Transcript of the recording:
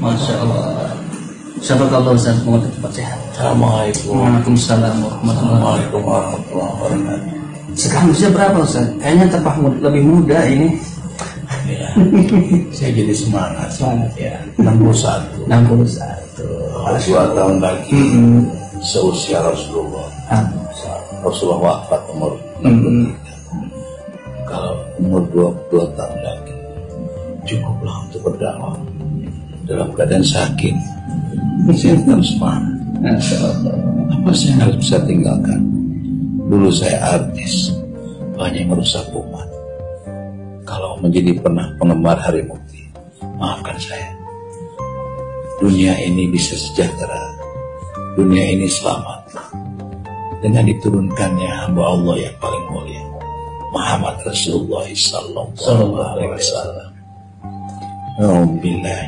Masya Allah. Syafaqallah Ustaz, semoga cepat sehat. Assalamualaikum. Waalaikumsalam warahmatullahi wabarakatuh. Sekarang usia berapa Ustaz? Kayaknya mud- lebih muda ini. Ya, saya jadi semangat. Semangat ya. 61. 61. Dua tahun lagi Mm-mm. seusia Rasulullah. Ah. Rasulullah wafat umur Mm-mm. 63. Kalau umur 22 tahun lagi cukuplah untuk berdakwah dalam keadaan sakit. Saya tetap semangat. Apa yang harus bisa tinggalkan? Dulu saya artis, banyak merusak umat. Kalau menjadi pernah penggemar Hari Mukti, maafkan saya. Dunia ini bisa sejahtera, dunia ini selamat. Dengan diturunkannya hamba Allah yang paling mulia, Muhammad Rasulullah Sallallahu Alaihi Wasallam. Alhamdulillah.